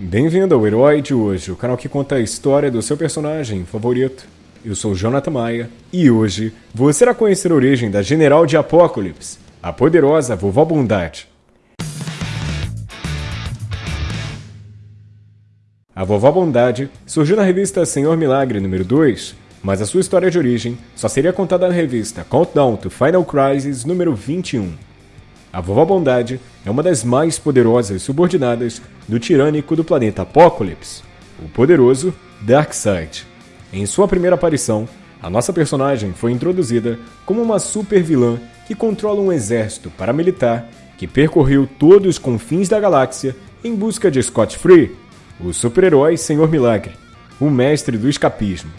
Bem-vindo ao Herói de hoje, o canal que conta a história do seu personagem favorito. Eu sou Jonathan Maia e hoje você irá conhecer a origem da General de Apocalipse, a poderosa Vovó Bondade. A Vovó Bondade surgiu na revista Senhor Milagre número 2, mas a sua história de origem só seria contada na revista Countdown to Final Crisis número 21. A Vovó Bondade é uma das mais poderosas subordinadas do tirânico do planeta Apokolips, o poderoso Darkseid. Em sua primeira aparição, a nossa personagem foi introduzida como uma super vilã que controla um exército paramilitar que percorreu todos os confins da galáxia em busca de Scott Free, o super-herói Senhor Milagre, o mestre do escapismo.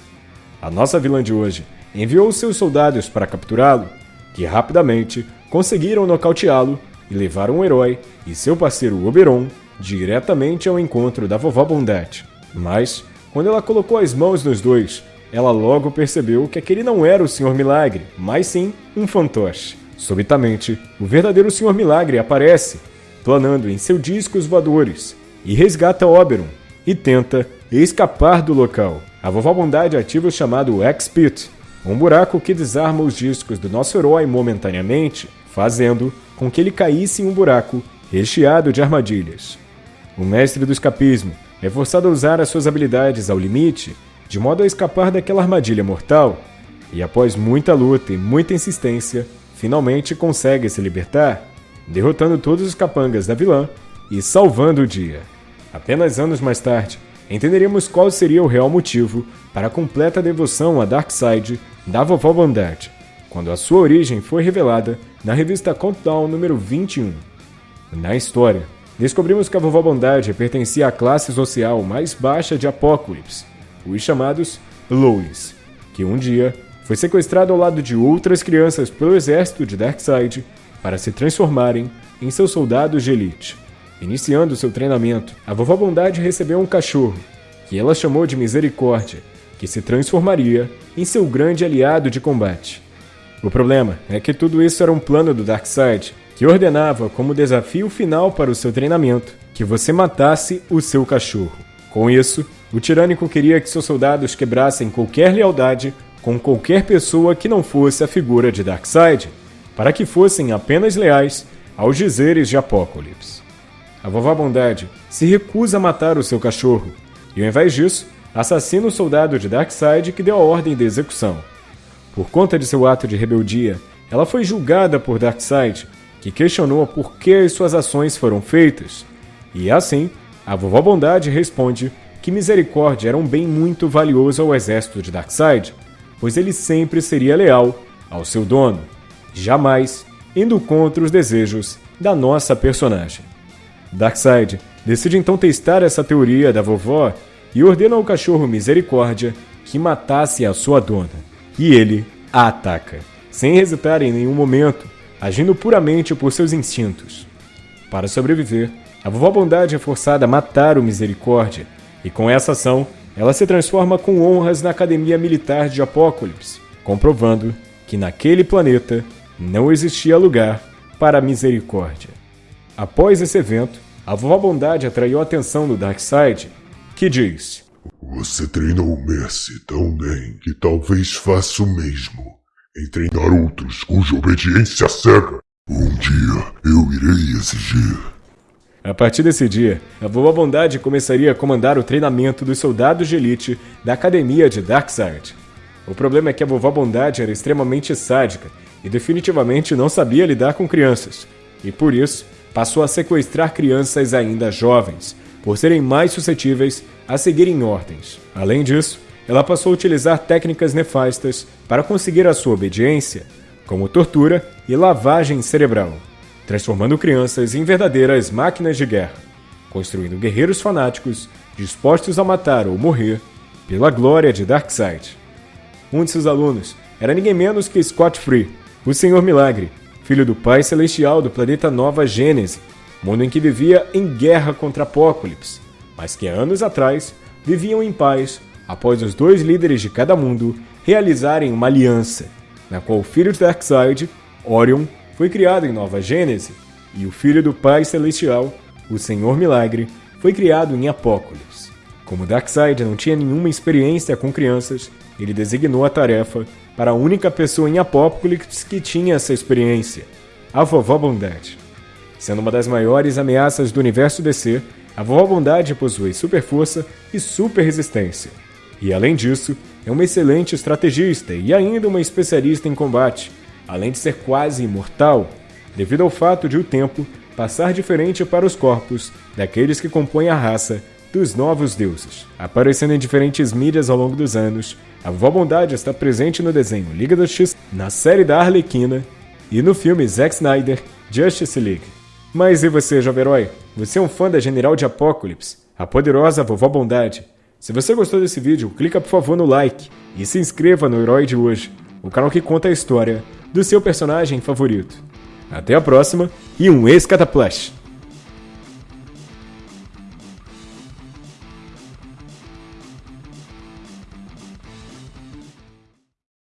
A nossa vilã de hoje enviou seus soldados para capturá-lo, que rapidamente conseguiram nocauteá-lo e levaram o herói e seu parceiro Oberon diretamente ao encontro da vovó Bondade. Mas, quando ela colocou as mãos nos dois, ela logo percebeu que aquele não era o Senhor Milagre, mas sim um fantoche. Subitamente, o verdadeiro Senhor Milagre aparece, planando em seus discos voadores, e resgata Oberon e tenta escapar do local. A vovó Bondade ativa o chamado X-Pit, um buraco que desarma os discos do nosso herói momentaneamente, fazendo com que ele caísse em um buraco recheado de armadilhas. O mestre do escapismo é forçado a usar as suas habilidades ao limite, de modo a escapar daquela armadilha mortal, e após muita luta e muita insistência, finalmente consegue se libertar, derrotando todos os capangas da vilã e salvando o dia. Apenas anos mais tarde, entenderemos qual seria o real motivo para a completa devoção a Darkseid da vovó Bondade, quando a sua origem foi revelada na revista Countdown número 21. Na história, descobrimos que a vovó Bondade pertencia à classe social mais baixa de Apocalipse, os chamados Lois, que um dia foi sequestrado ao lado de outras crianças pelo exército de Darkseid para se transformarem em seus soldados de elite. Iniciando seu treinamento, a vovó Bondade recebeu um cachorro, que ela chamou de Misericórdia, que se transformaria em seu grande aliado de combate. O problema é que tudo isso era um plano do Darkseid, que ordenava como desafio final para o seu treinamento que você matasse o seu cachorro. Com isso, o tirânico queria que seus soldados quebrassem qualquer lealdade com qualquer pessoa que não fosse a figura de Darkseid, para que fossem apenas leais aos dizeres de Apocalipse. A vovó Bondade se recusa a matar o seu cachorro, e ao invés disso, assassina o soldado de Darkseid que deu a ordem de execução. Por conta de seu ato de rebeldia, ela foi julgada por Darkseid, que questionou por que as suas ações foram feitas. E assim, a vovó Bondade responde que Misericórdia era um bem muito valioso ao exército de Darkseid, pois ele sempre seria leal ao seu dono, jamais indo contra os desejos da nossa personagem. Darkseid decide então testar essa teoria da vovó e ordena ao cachorro Misericórdia que matasse a sua dona. E ele a ataca, sem hesitar em nenhum momento, agindo puramente por seus instintos. Para sobreviver, a vovó Bondade é forçada a matar o Misericórdia, e com essa ação, ela se transforma com honras na Academia Militar de Apocalipse, comprovando que naquele planeta não existia lugar para a misericórdia. Após esse evento, a vovó Bondade atraiu a atenção do Darkseid, que diz: Você treinou o Mercy tão bem que talvez faça o mesmo em treinar outros cuja obediência cega. Um dia eu irei exigir. A partir desse dia, a Vovó Bondade começaria a comandar o treinamento dos soldados de elite da Academia de Darkseid. O problema é que a Vovó Bondade era extremamente sádica e definitivamente não sabia lidar com crianças, e por isso passou a sequestrar crianças ainda jovens, por serem mais suscetíveis a seguirem ordens. Além disso, ela passou a utilizar técnicas nefastas para conseguir a sua obediência, como tortura e lavagem cerebral, transformando crianças em verdadeiras máquinas de guerra, construindo guerreiros fanáticos dispostos a matar ou morrer pela glória de Darkseid. Um de seus alunos era ninguém menos que Scott Free, o Senhor Milagre, filho do Pai Celestial do planeta Nova Gênese, mundo em que vivia em guerra contra Apocalipse, mas que anos atrás viviam em paz após os dois líderes de cada mundo realizarem uma aliança, na qual o filho de Darkseid, Orion, foi criado em Nova Gênese, e o filho do Pai Celestial, o Senhor Milagre, foi criado em Apocalipse. Como Darkseid não tinha nenhuma experiência com crianças, ele designou a tarefa para a única pessoa em Apocalipse que tinha essa experiência, a Vovó Bondade. Sendo uma das maiores ameaças do universo DC, a Vovó Bondade possui super força e super resistência. E além disso, é uma excelente estrategista e ainda uma especialista em combate, além de ser quase imortal, devido ao fato de o tempo passar diferente para os corpos daqueles que compõem a raça dos novos deuses. Aparecendo em diferentes mídias ao longo dos anos, a Vovó Bondade está presente no desenho Liga da X, na série da Arlequina e no filme Zack Snyder Justice League. Mas e você, jovem herói? Você é um fã da General de Apocalipse, a poderosa Vovó Bondade? Se você gostou desse vídeo, clica por favor no like e se inscreva no Herói de hoje, o canal que conta a história do seu personagem favorito. Até a próxima e um ex-cataplash!